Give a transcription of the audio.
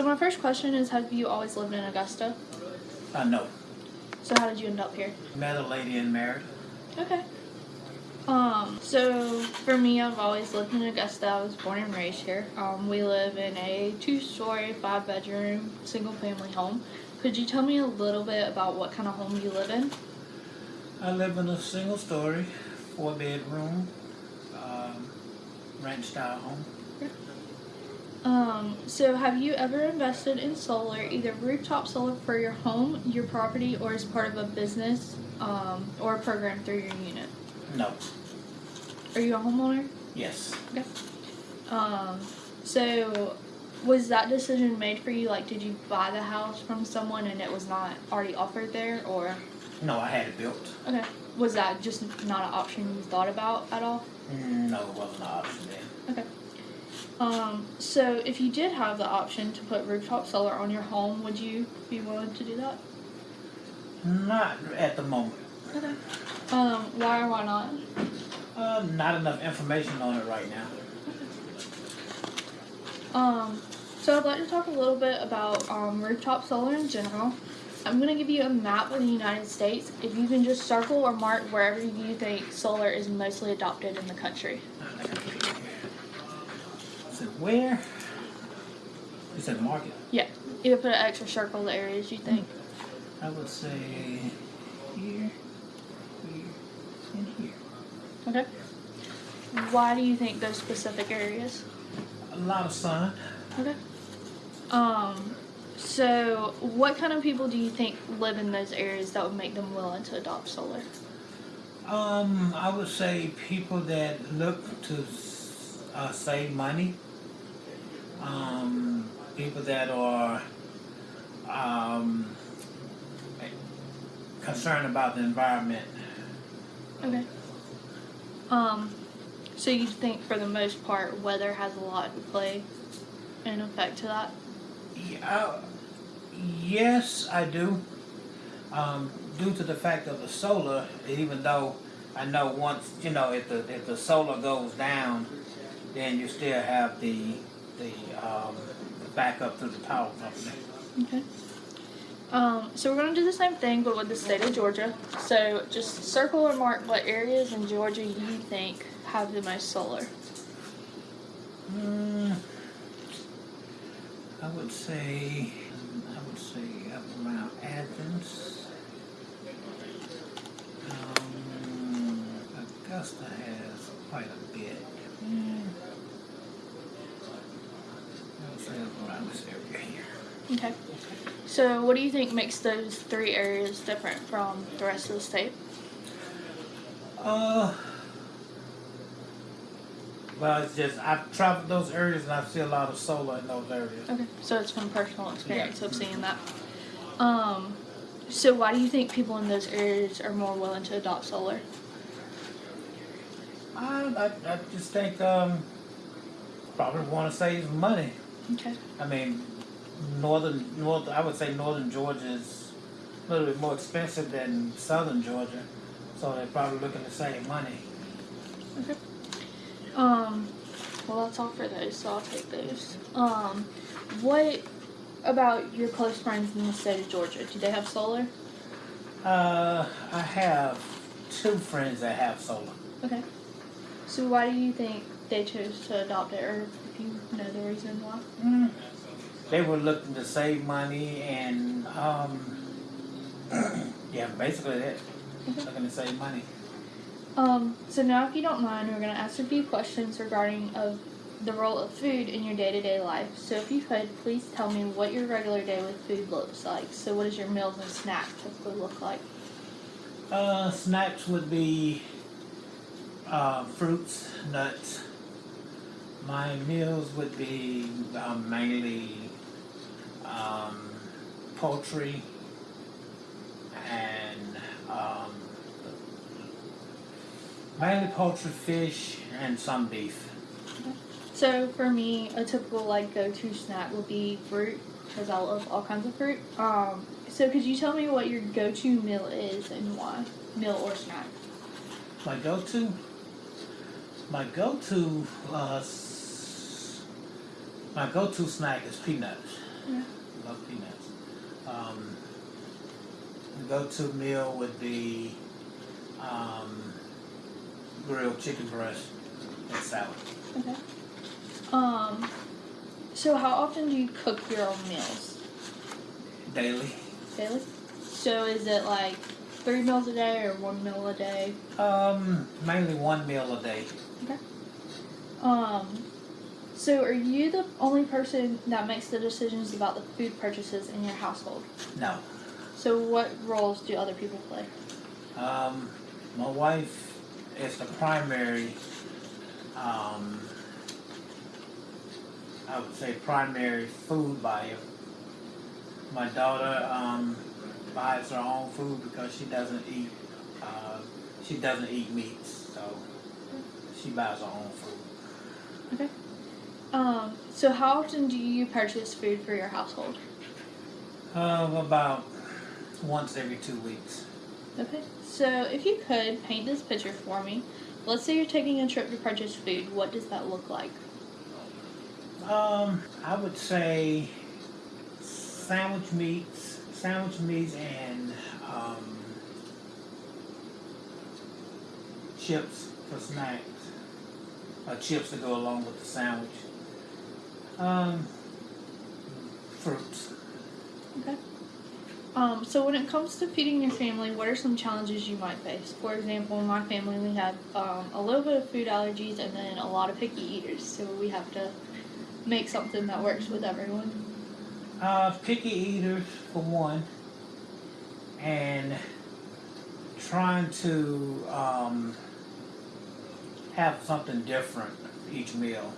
So my first question is, have you always lived in Augusta? I know. So how did you end up here? Met a lady and married. Okay. Um, so for me, I've always lived in Augusta. I was born and raised here. Um, we live in a two-story, five-bedroom, single-family home. Could you tell me a little bit about what kind of home you live in? I live in a single story, four bedroom, um, ranch style home. Um, so have you ever invested in solar, either rooftop solar for your home, your property, or as part of a business, um, or a program through your unit? No. Are you a homeowner? Yes. Okay. Um, so was that decision made for you? Like, did you buy the house from someone and it was not already offered there, or No, I had it built. okay, was that just not an option you thought about at all? Mm, No, it wasn't an option then. Okay. Um, so if you did have the option to put rooftop solar on your home, would you be willing to do that? Not at the moment. Okay. Um, why or why not? Uh, not enough information on it right now. Um, so I'd like to talk a little bit about um, rooftop solar in general. I'm going to give you a map of the United States. If you can just circle or mark wherever you think solar is mostly adopted in the country. Where? You said market. Yeah, you put an extra circle the areas you think. I would say here, here, and here. Okay. Why do you think those specific areas? A lot of sun. Okay. Um, so what kind of people do you think live in those areas that would make them willing to adopt solar? Um, I would say people that look to uh, save money. Um, people that are um, concerned about the environment. Okay. Um, so you think for the most part weather has a lot to play in effect to that? Yeah, uh, yes, I do. Um, due to the fact of the solar, even though I know once you know if the if the solar goes down, then you still have the the um, backup to the power company. Okay. Um, so we're gonna do the same thing but with the state of Georgia. So just circle or mark what areas in Georgia you think have the most solar. Mm, I would say I would say up around Athens. Um, Augusta has quite a bit. Mm, I would say up around this area here. Okay. So what do you think makes those three areas different from the rest of the state? Uh, well, it's just I've traveled those areas and I see a lot of solar in those areas. Okay. So it's from personal experience of seeing that. Um, so why do you think people in those areas are more willing to adopt solar? I, I, I just think um, probably want to save money. Okay. I mean, northern north. I would say northern Georgia is a little bit more expensive than southern Georgia, so they're probably looking to save money. Okay. Um, well, that's all for those, so I'll take those. Um, what about your close friends in the state of Georgia? Do they have solar? Uh, I have two friends that have solar. Okay. So why do you think they chose to adopt it, or if you know the reason why? Mm. They were looking to save money and um, yeah, basically that. Looking to save money. Um, so now, if you don't mind, we're going to ask a few questions regarding of the role of food in your day-to-day life. So if you could, please tell me what your regular day with food looks like. So what does your meals and snacks typically look like? Uh, snacks would be uh, fruits, nuts. My meals would be um, mainly um, poultry and um, mainly poultry, fish, and some beef. So for me, a typical like go-to snack would be fruit because I love all kinds of fruit. Um, so could you tell me what your go-to meal is and why? Meal or snack? My go-to, my go-to, uh, my go-to snack is peanuts. Yeah. Love peanuts. Um, go-to meal would be um, grilled chicken breast and salad. Okay. Um, so how often do you cook your own meals? Daily. Daily? So is it like three meals a day or one meal a day? Um, mainly one meal a day. Okay. Um, so are you the only person that makes the decisions about the food purchases in your household? No. So what roles do other people play? Um, my wife is the primary, um, I would say primary food buyer. My daughter, um, buys her own food because she doesn't eat, uh, she doesn't eat meats, so she buys her own food. Um, so how often do you purchase food for your household? Uh, about once every two weeks. Okay. So if you could paint this picture for me, let's say you're taking a trip to purchase food, what does that look like? Um, I would say sandwich meats, sandwich meats, and um, chips for snacks, or chips to go along with the sandwich. Um, fruits. Okay. Um, so when it comes to feeding your family, what are some challenges you might face? For example, in my family, we have um, a little bit of food allergies and then a lot of picky eaters, so we have to make something that works with everyone. Uh, picky eaters for one, and trying to um, have something different each meal.